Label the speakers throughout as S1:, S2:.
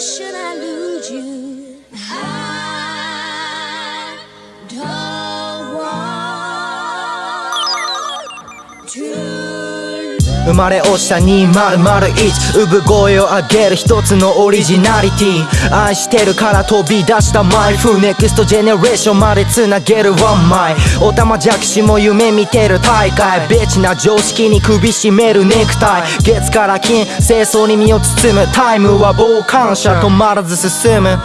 S1: should I lose you? I don't want to
S2: 生まれ落ちた2001産声を上げる一つのオリジナリティ。愛してるから飛び出したマイフネクストジェネレーションまでつなげる。ワンマイ。おたまじゃくしも夢見てる大会。ベチな常識に首絞めるネクタイ。月から金清掃に身を包む。タイムは傍観者止まらず進む。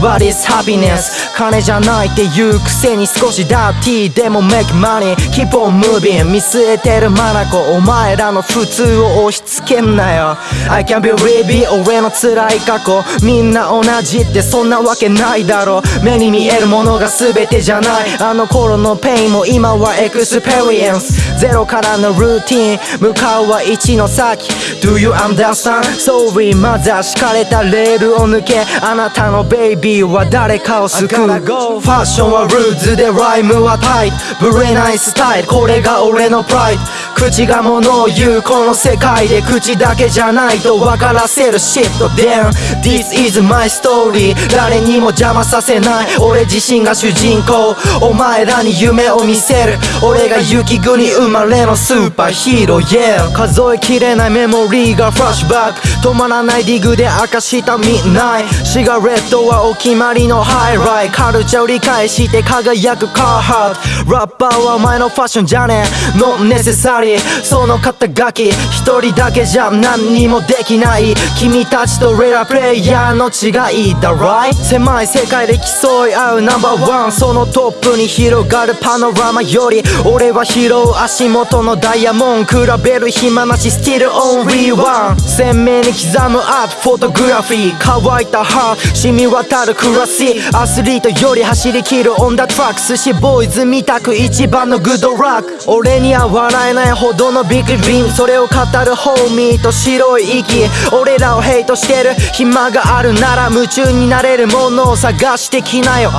S2: What is happiness? 金じゃないって言うくせに少しダーティーでも make money. Keep on moving. 見据えてるマナコお前らの普通を押し付けんなよ。I can believe it 俺の辛い過去。みんな同じってそんなわけないだろ目に見えるものが全てじゃない。あの頃の pain も今は experience。ゼロからのルーティン。向かうは1の先。Do you understand? Sorry まだ敷かれたレールを抜け。あなたのベイビーは誰かを救う。ファッションはルーズでライムはタイト。ブレないスタイル。これが俺のプライド口が物を言うこの世界で口だけじゃないと分からせるシフト Damn This is my story 誰にも邪魔させない。俺自身が主人公。お前らに夢を見せる。俺が雪国生まれのスーパーヒーロー。Yeah 数えきれないメモリーがフラッシュバック。止まらない dig で明かした midnight cigarette はお決まりのハイライト カルチャーを理解して輝くカーハートラッパーはお前のファッションじゃねえ。Not necessary その肩書き一人だけじゃ何にもできない君たちとレアプレイヤーの違い。だ right? 狭い世界で競い合うナンバーワンそのトップに広がるパノラマより俺は拾う足元のダイヤモン比べる暇なし Still only one 鮮明に刻むアートフォトグラフィー。乾いたハー染み渡るクラシアスリートより走り切るオンダトラック寿司ボーイズ見たく一番のグッドラック。俺には笑えないほどのビッグリームそれを語るホーミーと白い息俺らをヘイトしてる暇があるなら夢中になれるものを探してきなよ。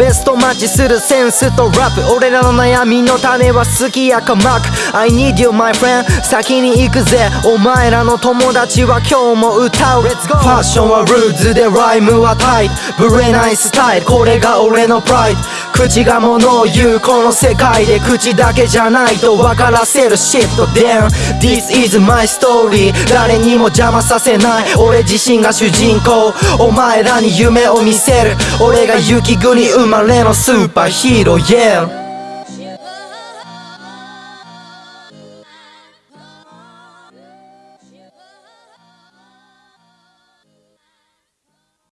S2: ベストマッチするセンスとラップ。俺らの悩みの種は好きやかまく I need you my friend. 先に行くぜ。お前らの友達は今日も歌う。ファッションはルーズでライムはタイト。ブレないスタイル。これが俺のプライド口が物を言う。この世界で口だけじゃないと分からせるシフト Damn This is my story. 誰にも邪魔させない。俺自身が主人公。お前らに夢を見せる。俺が雪国生まれのスーパーヒーロー。Yeah.